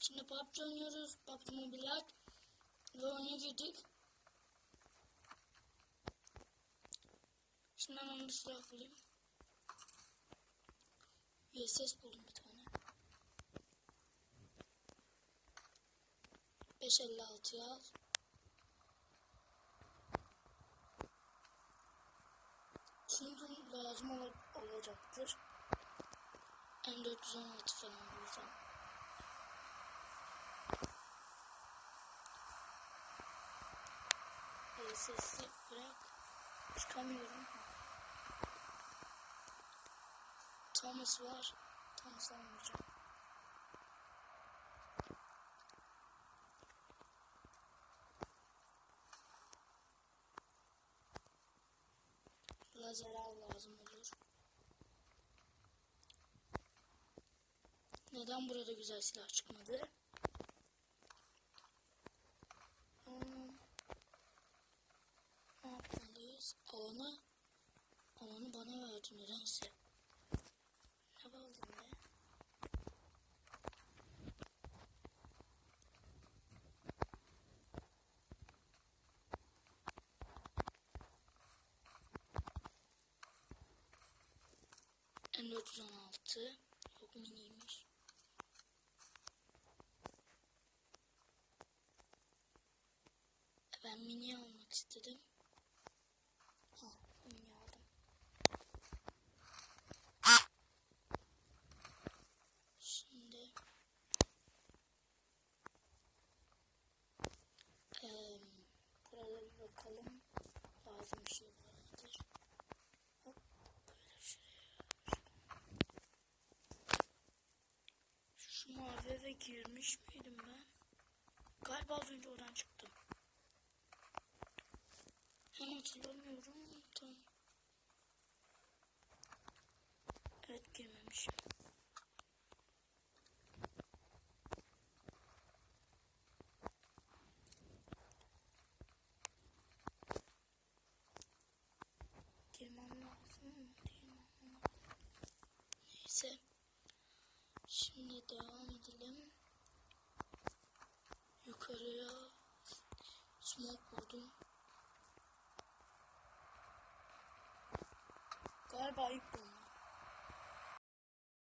Şimdi PUBG oynuyoruz. PUBG Mobile ve oyuna girdik. Şimdi hemen bir silah bulayım. VSS buldum bir tane. 556'yı al. Şimdi lazım ol olacaktır. M416 falan bulsam. Ee, sesli bırak. Çıkamıyorum. Thomas var. Thomas almayacağım. Lazer al lazım olur. Neden burada güzel silah çıkmadı? Hmm. Ne yapmalıyız? Alanı, alanı bana verdi nedense. Ne baldın be? M416 yok miniymiş. Ben mini almak istedim. Ha, mini aldım. Şimdi eee burada bir bakalım. Lazım bir şey vardır. Hop böyle şuraya. Şu mavi eve girmiş miydim ben? Galiba az önce oradan çıktım. Hem hatırlamıyorum. Tam. Evet girmemişim. Neyse. Şimdi devam edelim. Yukarıya smoke vurdum. Galiba ilk.